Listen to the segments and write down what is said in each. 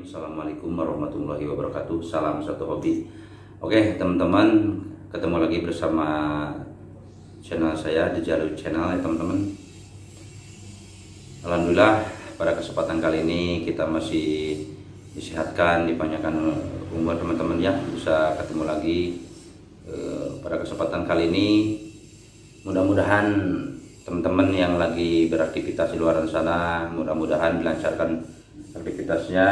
Assalamualaikum warahmatullahi wabarakatuh. Salam satu hobi. Oke teman-teman Ketemu lagi bersama Channel saya The Jalur Channel ya teman-teman. Alhamdulillah pada kesempatan kali ini Kita masih disehatkan Dipanyakan umur teman-teman ya. Bisa ketemu lagi eh, Pada kesempatan kali ini. Mudah-mudahan teman-teman yang lagi beraktivitas di luar sana mudah-mudahan dilancarkan aktivitasnya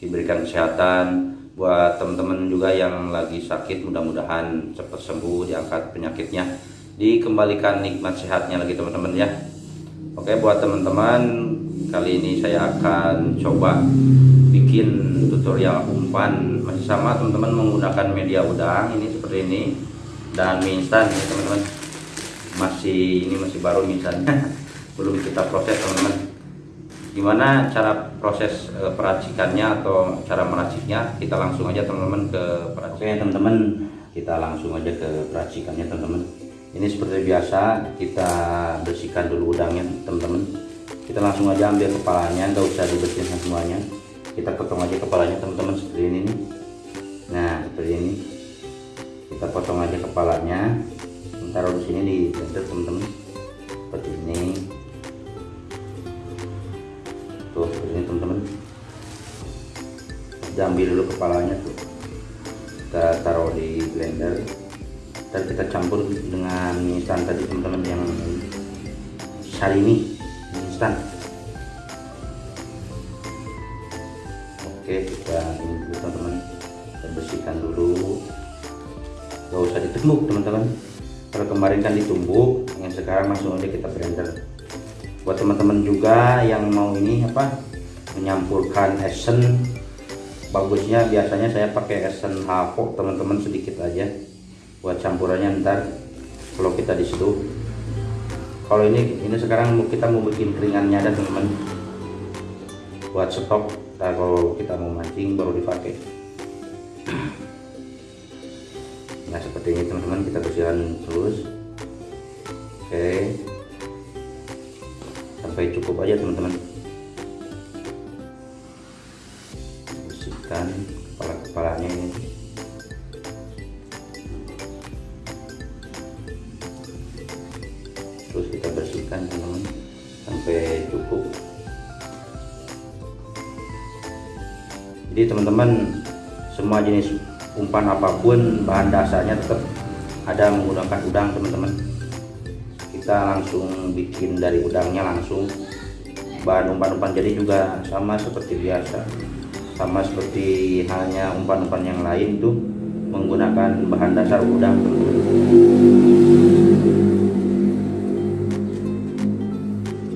diberikan kesehatan buat teman-teman juga yang lagi sakit mudah-mudahan cepat sembuh diangkat penyakitnya dikembalikan nikmat sehatnya lagi teman-teman ya. Oke buat teman-teman kali ini saya akan coba bikin tutorial umpan. Masih sama teman-teman menggunakan media udang ini seperti ini dan mie instan ini teman-teman. Masih ini masih baru misalnya belum kita proses teman-teman gimana cara proses e, peracikannya atau cara meraciknya? Kita langsung aja teman-teman ke peracik. Oke teman-teman kita langsung aja ke peracikannya teman-teman. Ini seperti biasa kita bersihkan dulu udangnya teman-teman. Kita langsung aja ambil kepalanya nggak usah dibersihkan semuanya. Kita potong aja kepalanya teman-teman seperti ini nih. nah seperti ini. Kita potong aja kepalanya. Taruh di sini di blender teman-teman. Seperti ini ambil dulu kepalanya tuh. Kita taruh di blender. Dan kita campur dengan instan tadi teman-teman yang sari ini instan. Oke kita ini dulu teman-teman. Kita bersihkan dulu. Gak usah ditumbuk teman-teman. Kalau kemarin kan ditumbuk yang sekarang langsung aja kita blender. Buat teman-teman juga yang mau ini apa menyampurkan esen bagusnya biasanya saya pakai esen hafo teman-teman sedikit aja. Buat campurannya ntar kalau kita di situ kalau ini ini sekarang kita mau bikin keringannya ada teman-teman. Buat stok ntar kalau kita mau mancing baru dipakai. Nah seperti ini teman-teman kita bersihkan terus. Oke. Sampai cukup aja teman-teman bersihkan kepala-kepalanya ini. Terus kita bersihkan teman-teman sampai cukup. Jadi teman-teman semua jenis umpan apa pun bahan dasarnya tetap ada menggunakan udang teman-teman. Kita langsung bikin dari udangnya langsung. Bahan umpan-umpan jadi juga sama seperti biasa sama seperti halnya umpan-umpan yang lain tuh menggunakan bahan dasar udang.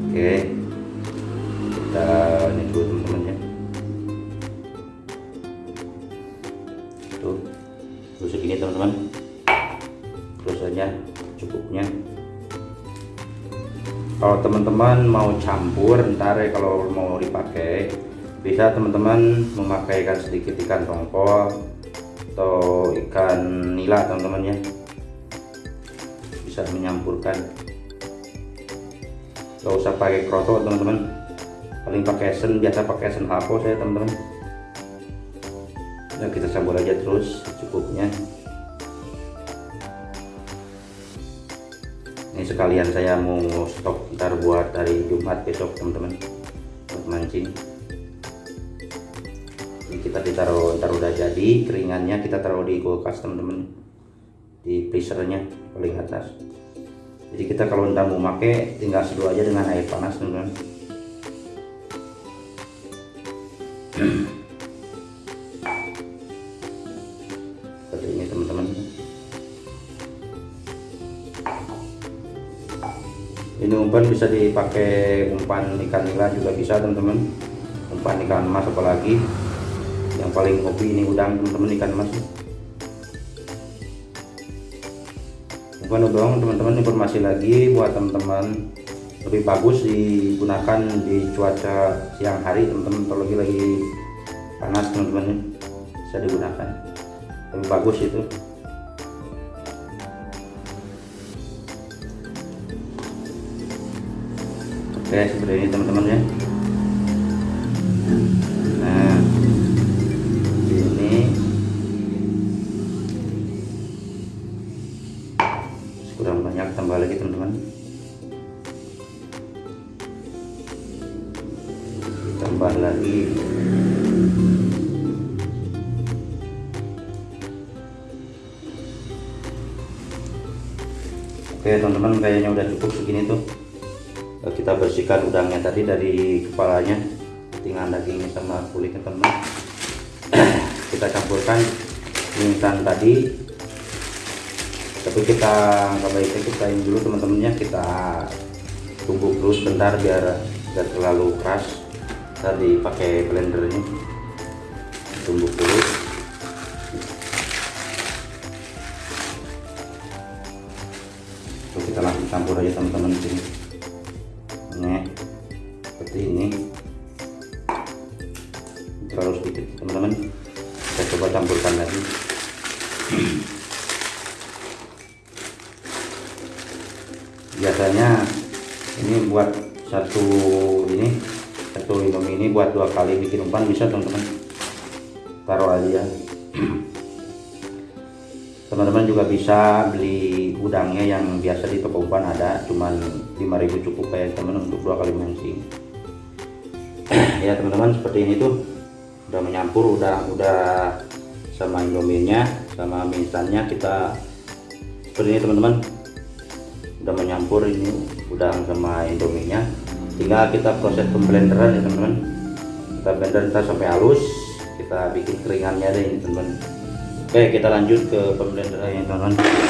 Oke kita ini dulu teman-teman ya tuh terus segini teman-teman. Terus saja cukupnya. Kalau teman-teman mau campur ntar ya kalau mau dipakai bisa teman-teman memakaikan sedikit ikan tongkol atau ikan nila teman-teman ya. Bisa menyampurkan. Gak usah pakai kroto teman-teman. Paling pakai esen biasa pakai esen hapo saya teman-teman. Ya kita campur aja terus cukupnya ini sekalian saya mau stok ntar buat hari Jumat besok teman-teman. Buat mancing kita ditaruh ntar udah jadi keringannya kita taruh di kulkas teman-teman. Di freezernya paling atas. Jadi kita kalau ntar mau pakai tinggal seduh aja dengan air panas teman-teman. Seperti ini teman-teman. Ini umpan bisa dipakai umpan ikan nila juga bisa teman-teman. Umpan ikan emas apalagi yang paling hobi ini udang teman-teman ikan emas umpan udang teman-teman informasi lagi buat teman-teman. Lebih bagus digunakan di cuaca siang hari teman-teman. Lagi lagi panas teman-teman bisa digunakan. Lebih bagus itu. Oke seperti ini teman-teman ya oke teman-teman kayaknya udah cukup segini tuh. Eh, kita bersihkan udangnya tadi dari kepalanya tinggal dagingnya sama kulitnya teman kita campurkan instan tadi. Tapi kita nggak baiknya kita ini dulu teman-temannya. Kita tumbuk terus bentar biar tidak terlalu keras. Tadi pakai blendernya. Tumbuk dulu campur aja teman-teman sini ini seperti ini. Terlalu sedikit teman-teman. Kita coba campurkan lagi. Biasanya ini buat satu ini satu indomie ini buat dua kali bikin umpan bisa teman-teman. Taruh aja. Teman-teman juga bisa beli udangnya yang biasa di toko umpan ada cuman 5000 cukup kayak teman untuk dua kali mancing ya teman-teman seperti ini tuh. Udah menyampur udah udah sama indominya sama mie instannya kita seperti ini teman-teman. Udah menyampur ini udang sama indominya tinggal kita proses pemblenderan ya teman-teman. Kita blender kita sampai halus kita bikin keringannya deh ini teman-teman. Oke kita lanjut ke pemblenderan ya teman-teman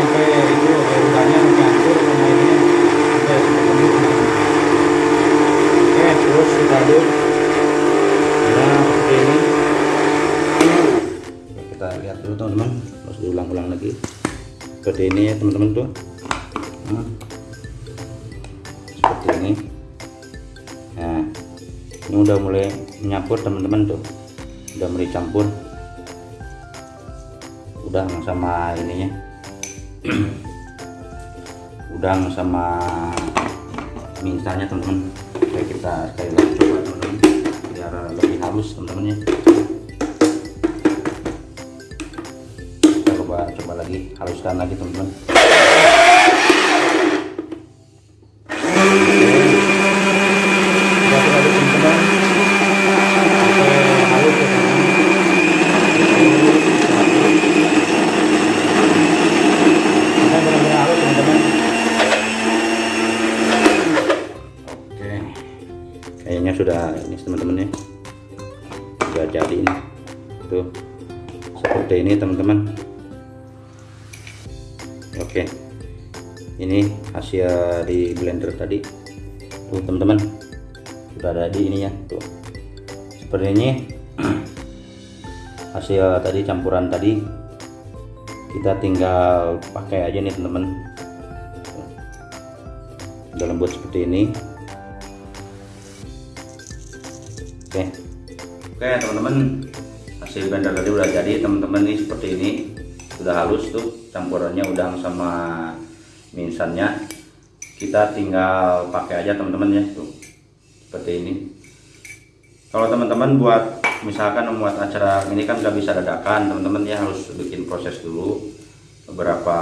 Seperti ini ya teman-teman tuh. Nah, seperti ini. Nah, ini udah mulai menyampur teman-teman tuh. Udah mulai campur. Udang sama ininya. Udang sama mie teman-teman. Kita sekali lagi coba teman-teman. Biar lebih halus teman-teman ya lagi. Haluskan lagi teman-teman. Ya kayaknya sudah ini teman-teman ya. Sudah jadi ini. Tuh. Seperti ini teman-teman oke. Ini hasil di blender tadi. Tuh teman-teman. Sudah ada di ini ya tuh. Seperti ini. Hasil tadi campuran tadi. Kita tinggal pakai aja nih teman-teman. Udah lembut seperti ini. Oke. Oke teman-teman. Hasil blender tadi udah jadi teman-teman nih seperti ini sudah halus tuh campurannya udang sama mie instannya kita tinggal pakai aja teman-teman ya tuh. Seperti ini. Kalau teman-teman buat misalkan membuat acara ini kan nggak bisa dadakan teman-teman ya harus bikin proses dulu. Beberapa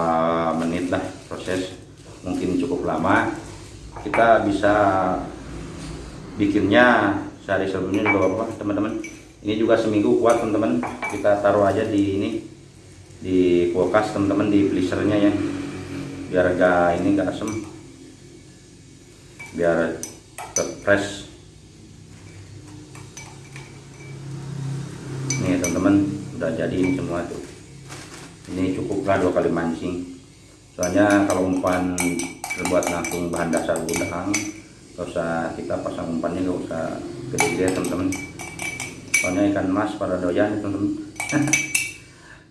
menit lah proses mungkin cukup lama. Kita bisa bikinnya sehari sebelumnya juga apa teman-teman. Ini juga seminggu kuat teman-teman. Kita taruh aja di ini di kulkas teman-teman di freezernya ya. Biar enggak ini enggak asem. Biar tetap fresh nih teman-teman udah jadi semua tuh. Ini cukuplah dua kali mancing. Soalnya kalau umpan terbuat langsung bahan dasar udang gak usah kita pasang umpannya gak usah gede-gede teman-teman. Soalnya ikan mas pada doyan teman-teman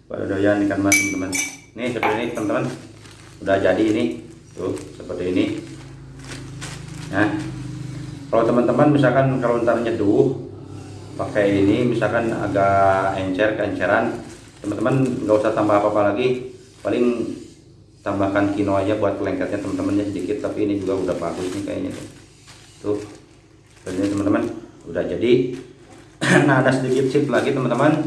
doyan ikan mas teman-teman. Nih seperti ini teman-teman. Udah jadi ini. Tuh seperti ini. Nah kalau teman-teman misalkan kalau ntar nyeduh pakai ini misalkan agak encer keenceran teman-teman nggak usah tambah apa-apa lagi. Paling tambahkan kino aja buat lengketnya teman-teman ya sedikit. Tapi ini juga udah bagus nih kayaknya tuh. Tuh. Ini teman-teman udah jadi. Nah ada sedikit tip lagi teman-teman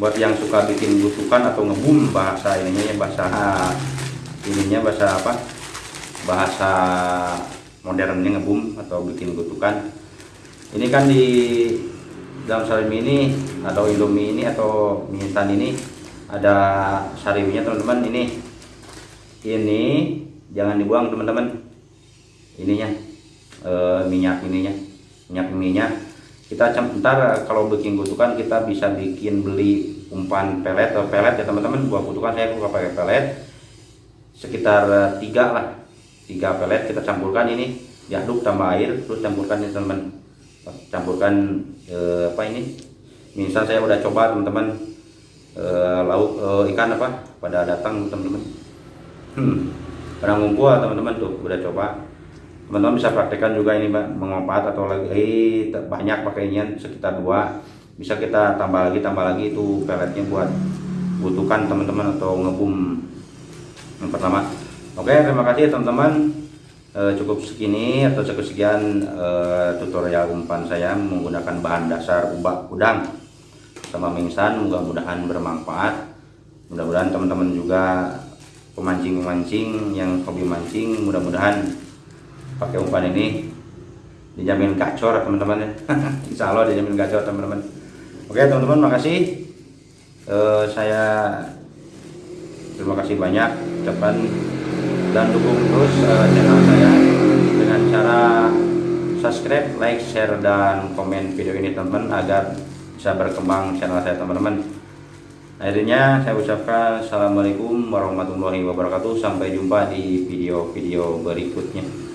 buat yang suka bikin butukan atau ngebum bahasa ininya ya bahasa ininya bahasa apa? Bahasa modernnya ngebum atau bikin butukan. Ini kan di dalam sarim ini atau indomie ini atau mie instan ini ada sarimnya teman-teman. Ini ini jangan dibuang teman-teman. Ininya e, minyak ininya minyak minyak kita ntar kalau bikin kutukan kita bisa bikin beli umpan pelet atau pelet ya teman-teman. Buat kutukan saya suka pakai pelet. Sekitar tiga lah. Tiga pelet kita campurkan ini. Diaduk tambah air terus campurkan ini teman-teman. Campurkan e, apa ini? Misal saya udah coba teman-teman e, lauk e, ikan apa? Pada datang teman-teman. Hmm, pada ngumpul teman-teman tuh udah coba teman-teman bisa praktekkan juga ini mengopat atau lagi banyak pakainya sekitar dua. Bisa kita tambah lagi tambah lagi itu peletnya buat butuhkan teman-teman atau ngebum yang pertama. Oke terima kasih teman-teman. E, cukup segini atau cukup sekian e, tutorial umpan saya menggunakan bahan dasar ubak udang sama mingsan. Mudah-mudahan bermanfaat. Mudah-mudahan teman-teman juga pemancing-pemancing yang hobi mancing mudah-mudahan pakai umpan ini. Dijamin gacor teman-teman ya. Insya Allah dijamin gacor teman-teman. Oke teman-teman makasih. Uh, saya terima kasih banyak ucapan dan dukung terus uh, channel saya dengan cara subscribe, like, share, dan komen video ini teman-teman agar bisa berkembang channel saya teman-teman. Akhirnya saya ucapkan Assalamualaikum warahmatullahi wabarakatuh. Sampai jumpa di video-video berikutnya